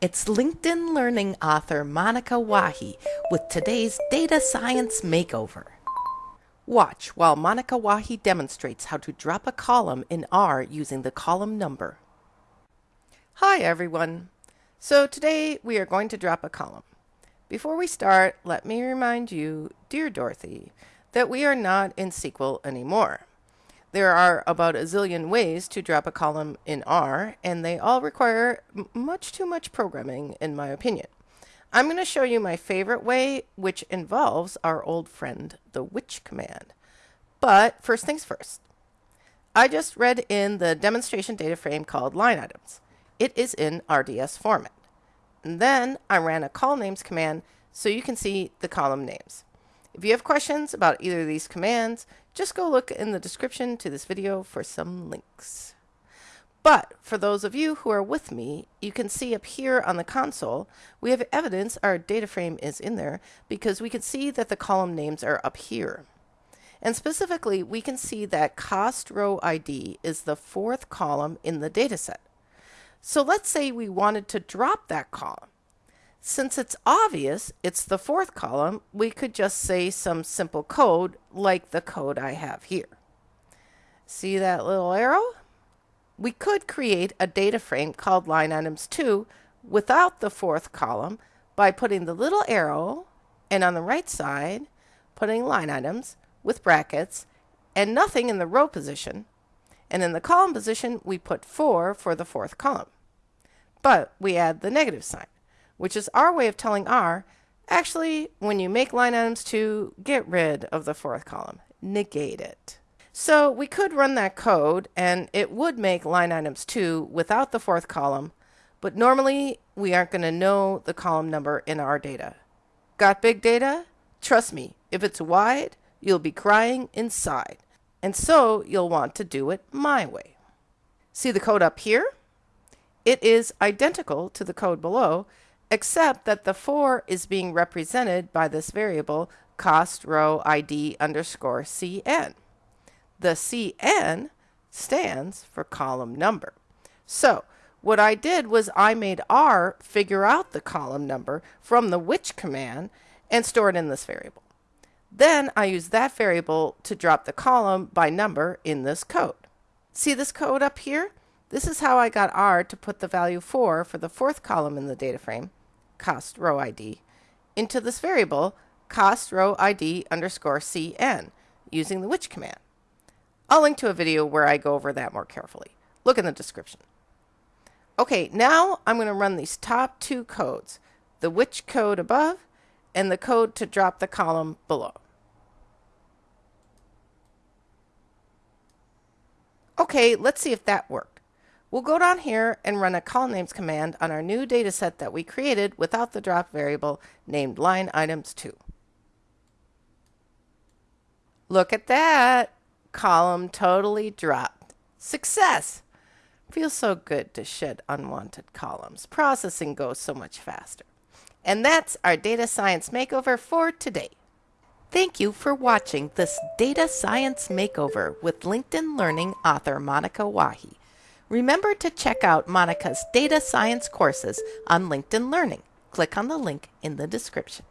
It's LinkedIn Learning author Monika Wahi with today's Data Science Makeover. Watch while Monika Wahi demonstrates how to drop a column in R using the column number. Hi everyone. So today we are going to drop a column. Before we start, let me remind you, dear Dorothy, that we are not in SQL anymore. There are about a zillion ways to drop a column in R, and they all require much too much programming, in my opinion. I'm going to show you my favorite way, which involves our old friend, the which command. But first things first. I just read in the demonstration data frame called line items. It is in RDS format. And then I ran a colnames command so you can see the column names. If you have questions about either of these commands, just go look in the description to this video for some links. But for those of you who are with me, you can see up here on the console, we have evidence our data frame is in there because we can see that the column names are up here. And specifically, we can see that cost row ID is the fourth column in the dataset. So let's say we wanted to drop that column. Since it's obvious it's the fourth column, we could just say some simple code like the code I have here. See that little arrow? We could create a data frame called line items 2 without the fourth column by putting the little arrow and on the right side putting line items with brackets and nothing in the row position and in the column position we put 4 for the fourth column. But we add the negative sign which is our way of telling R, actually, when you make line items 2, get rid of the fourth column, negate it. So we could run that code and it would make line items 2 without the fourth column, but normally we aren't going to know the column number in our data. Got big data? Trust me, if it's wide, you'll be crying inside. And so you'll want to do it my way. See the code up here? It is identical to the code below, except that the 4 is being represented by this variable cost row ID underscore CN. The CN stands for column number. So what I did was I made R figure out the column number from the which command and store it in this variable. Then I use that variable to drop the column by number in this code. See this code up here? This is how I got R to put the value 4 for the fourth column in the data frame cost row ID into this variable cost row ID underscore CN using the which command. I'll link to a video where I go over that more carefully. Look in the description. Okay, now I'm going to run these top two codes, the which code above and the code to drop the column below. Okay, let's see if that worked. We'll go down here and run a colnames command on our new data set that we created without the drop variable named line items 2. Look at that! Column totally dropped. Success! Feels so good to shed unwanted columns. Processing goes so much faster. And that's our data science makeover for today. Thank you for watching this data science makeover with LinkedIn Learning author Monika Wahi. Remember to check out Monika's data science courses on LinkedIn Learning. Click on the link in the description.